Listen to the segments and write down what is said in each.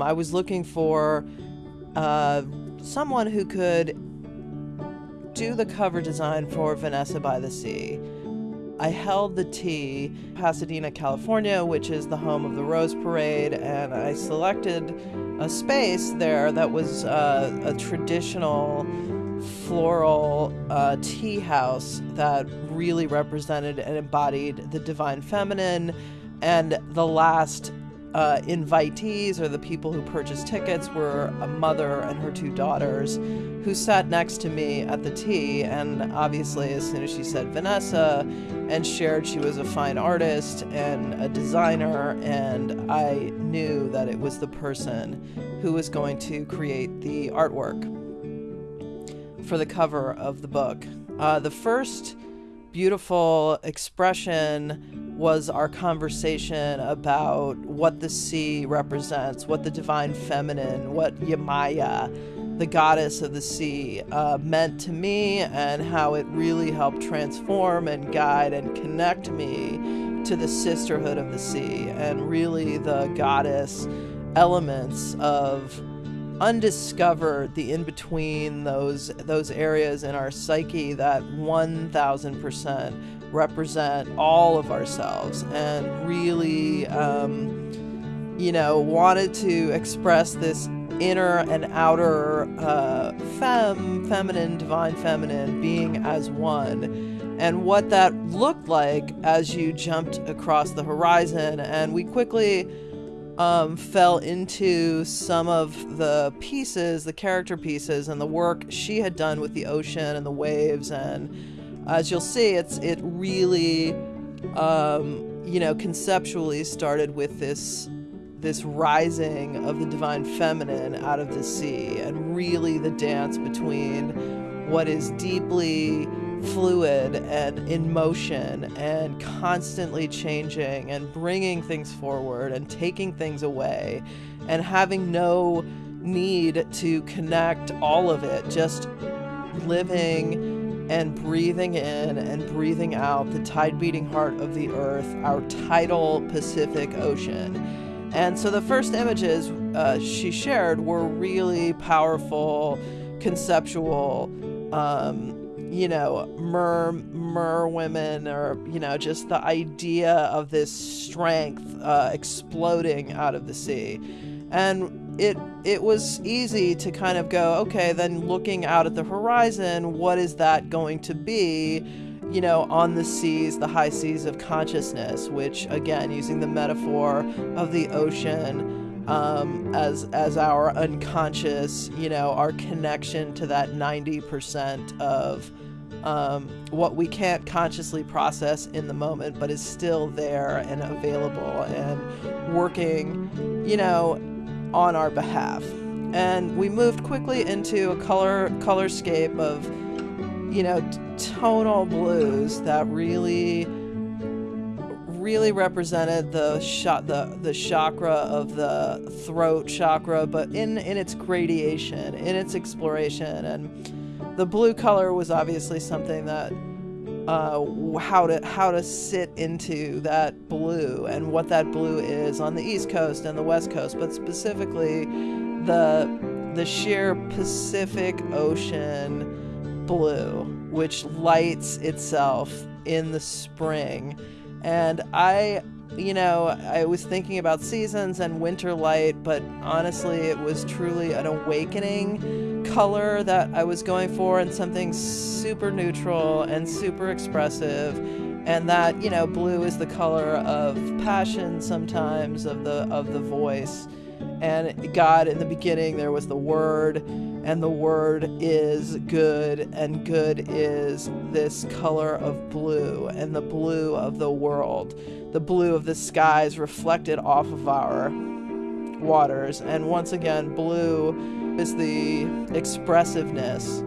I was looking for uh, someone who could do the cover design for Vanessa by the Sea. I held the tea, Pasadena, California, which is the home of the Rose Parade, and I selected a space there that was uh, a traditional floral uh, tea house that really represented and embodied the divine feminine. And the last uh, invitees or the people who purchased tickets were a mother and her two daughters who sat next to me at the tea. And obviously, as soon as she said Vanessa and shared she was a fine artist and a designer, and I knew that it was the person who was going to create the artwork for the cover of the book. Uh, the first beautiful expression was our conversation about what the sea represents, what the divine feminine, what Yemaya, the goddess of the sea, uh, meant to me, and how it really helped transform and guide and connect me to the sisterhood of the sea and really the goddess elements of undiscovered the in between those those areas in our psyche that 1000% represent all of ourselves and really, um, you know, wanted to express this inner and outer uh, femme, feminine, divine feminine being as one, and what that looked like as you jumped across the horizon. And we quickly um, fell into some of the pieces, the character pieces, and the work she had done with the ocean and the waves and as you'll see, it's it really, um, you know, conceptually started with this this rising of the divine feminine out of the sea, and really the dance between what is deeply fluid and in motion and constantly changing and bringing things forward and taking things away and having no need to connect all of it, just living and breathing in and breathing out the tide beating heart of the earth, our tidal Pacific Ocean. And so the first images uh, she shared were really powerful, conceptual, um, you know, mer, mer women, or, you know, just the idea of this strength uh, exploding out of the sea. And it it was easy to kind of go, okay, then looking out at the horizon, what is that going to be? You know, on the seas, the high seas of consciousness, which again, using the metaphor of the ocean um, as as our unconscious, you know, our connection to that ninety percent of um, what we can't consciously process in the moment, but is still there and available and working, you know, on our behalf. And we moved quickly into a color colorscape of, you know, tonal blues that really really represented the shot the the chakra of the throat chakra but in in its gradation in its exploration and the blue color was obviously something that uh, how to how to sit into that blue and what that blue is on the east coast and the west coast, but specifically the the sheer Pacific Ocean blue, which lights itself in the spring. And I, you know, I was thinking about seasons and winter light, but honestly, it was truly an awakening color that I was going for and something super neutral and super expressive. And that you know blue is the color of passion sometimes of the of the voice. And God in the beginning there was the word and the word is good and good is this color of blue and the blue of the world the blue of the skies reflected off of our waters and once again blue is the expressiveness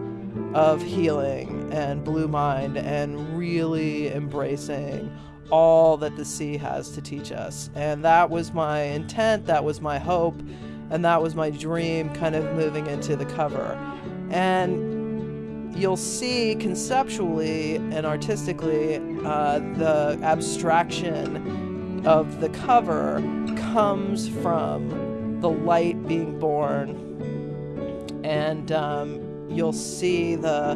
of healing and blue mind and really embracing all that the sea has to teach us. And that was my intent, that was my hope, and that was my dream kind of moving into the cover. And you'll see conceptually and artistically uh, the abstraction of the cover comes from the light being born, and um, you'll see the,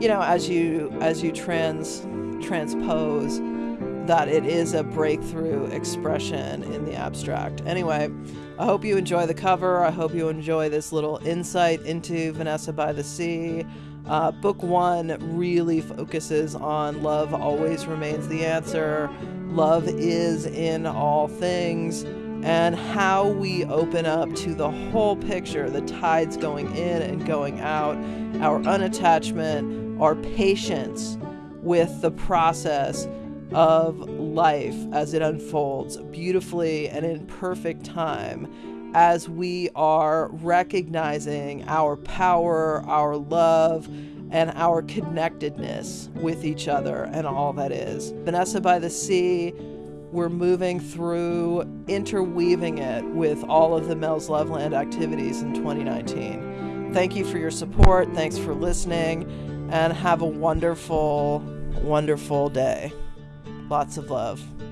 you know, as you as you trans transpose, that it is a breakthrough expression in the abstract. Anyway, I hope you enjoy the cover. I hope you enjoy this little insight into Vanessa by the Sea. Uh, book one really focuses on love always remains the answer, love is in all things, and how we open up to the whole picture the tides going in and going out, our unattachment, our patience with the process of life as it unfolds beautifully and in perfect time as we are recognizing our power, our love, and our connectedness with each other and all that is. Vanessa by the Sea, we're moving through interweaving it with all of the Mel's Loveland activities in 2019. Thank you for your support. Thanks for listening, and have a wonderful, wonderful day. Lots of love.